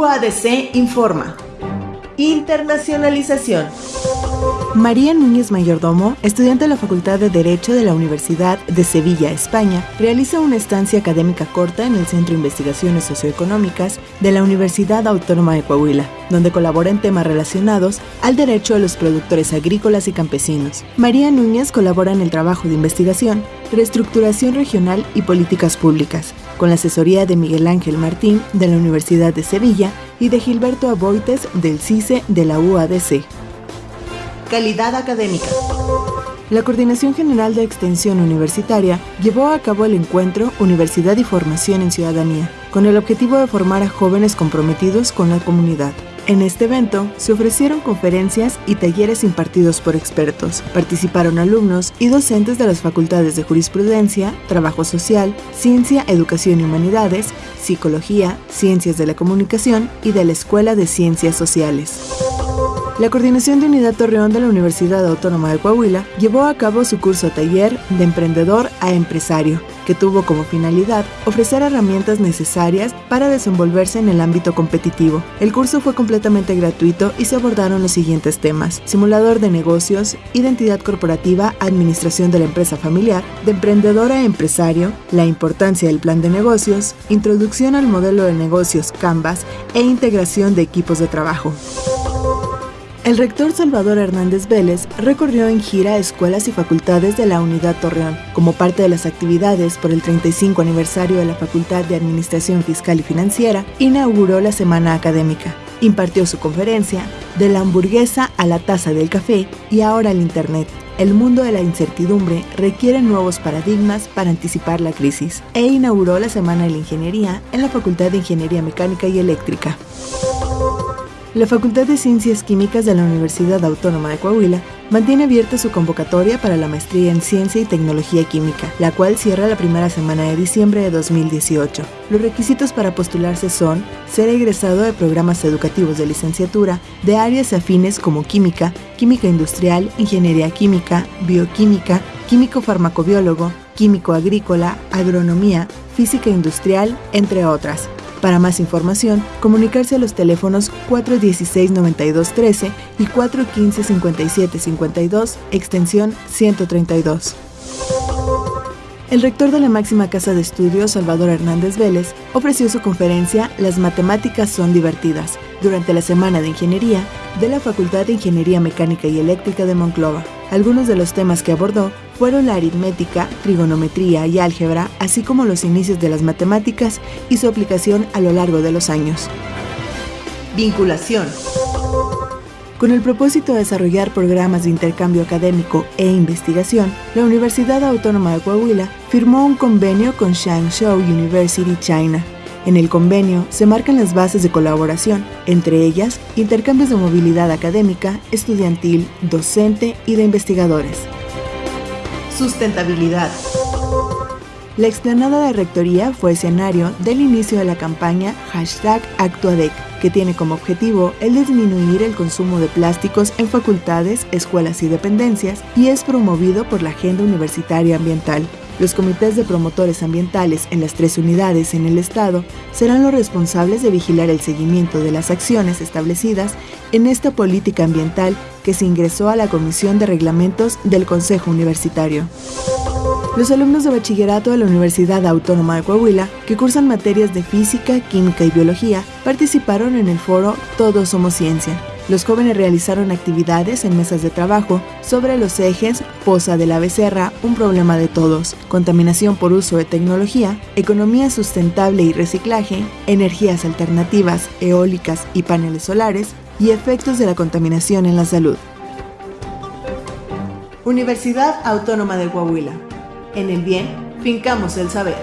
UADC informa. Internacionalización. María Núñez Mayordomo, estudiante de la Facultad de Derecho de la Universidad de Sevilla, España, realiza una estancia académica corta en el Centro de Investigaciones Socioeconómicas de la Universidad Autónoma de Coahuila, donde colabora en temas relacionados al derecho de los productores agrícolas y campesinos. María Núñez colabora en el trabajo de investigación, reestructuración regional y políticas públicas, con la asesoría de Miguel Ángel Martín de la Universidad de Sevilla y de Gilberto Aboites del CICE de la UADC. Calidad académica. La Coordinación General de Extensión Universitaria llevó a cabo el encuentro Universidad y Formación en Ciudadanía, con el objetivo de formar a jóvenes comprometidos con la comunidad. En este evento se ofrecieron conferencias y talleres impartidos por expertos. Participaron alumnos y docentes de las facultades de Jurisprudencia, Trabajo Social, Ciencia, Educación y Humanidades, Psicología, Ciencias de la Comunicación y de la Escuela de Ciencias Sociales. La Coordinación de Unidad Torreón de la Universidad Autónoma de Coahuila llevó a cabo su curso taller de emprendedor a empresario, que tuvo como finalidad ofrecer herramientas necesarias para desenvolverse en el ámbito competitivo. El curso fue completamente gratuito y se abordaron los siguientes temas: simulador de negocios, identidad corporativa, administración de la empresa familiar, de emprendedor a empresario, la importancia del plan de negocios, introducción al modelo de negocios Canvas e integración de equipos de trabajo. El rector Salvador Hernández Vélez recorrió en gira escuelas y facultades de la Unidad Torreón. Como parte de las actividades por el 35 aniversario de la Facultad de Administración Fiscal y Financiera, inauguró la Semana Académica. Impartió su conferencia De la hamburguesa a la taza del café y ahora el Internet. El mundo de la incertidumbre requiere nuevos paradigmas para anticipar la crisis e inauguró la Semana de la Ingeniería en la Facultad de Ingeniería Mecánica y Eléctrica. La Facultad de Ciencias Químicas de la Universidad Autónoma de Coahuila mantiene abierta su convocatoria para la maestría en Ciencia y Tecnología Química, la cual cierra la primera semana de diciembre de 2018. Los requisitos para postularse son ser egresado de programas educativos de licenciatura de áreas afines como química, química industrial, ingeniería química, bioquímica, químico farmacobiólogo, químico agrícola, agronomía, física industrial, entre otras para más información, comunicarse a los teléfonos 416-9213 y 415-5752, extensión 132. El rector de la máxima casa de estudios, Salvador Hernández Vélez, ofreció su conferencia Las matemáticas son divertidas durante la Semana de Ingeniería de la Facultad de Ingeniería Mecánica y Eléctrica de Monclova. Algunos de los temas que abordó fueron la aritmética, trigonometría y álgebra, así como los inicios de las matemáticas y su aplicación a lo largo de los años. Vinculación. Con el propósito de desarrollar programas de intercambio académico e investigación, la Universidad Autónoma de Coahuila firmó un convenio con Shangzhou University China. En el convenio se marcan las bases de colaboración, entre ellas intercambios de movilidad académica, estudiantil, docente y de investigadores. Sustentabilidad. La explanada de Rectoría fue escenario del inicio de la campaña hashtag Actuadec, que tiene como objetivo el disminuir el consumo de plásticos en facultades, escuelas y dependencias y es promovido por la Agenda Universitaria Ambiental. Los comités de promotores ambientales en las tres unidades en el Estado serán los responsables de vigilar el seguimiento de las acciones establecidas en esta política ambiental que se ingresó a la Comisión de Reglamentos del Consejo Universitario. Los alumnos de bachillerato de la Universidad Autónoma de Coahuila, que cursan materias de física, química y biología, participaron en el foro Todos Somos Ciencia. Los jóvenes realizaron actividades en mesas de trabajo sobre los ejes Poza de la Becerra, un problema de todos, contaminación por uso de tecnología, economía sustentable y reciclaje, energías alternativas, eólicas y paneles solares, y efectos de la contaminación en la salud. Universidad Autónoma de Coahuila. En el bien, fincamos el saber.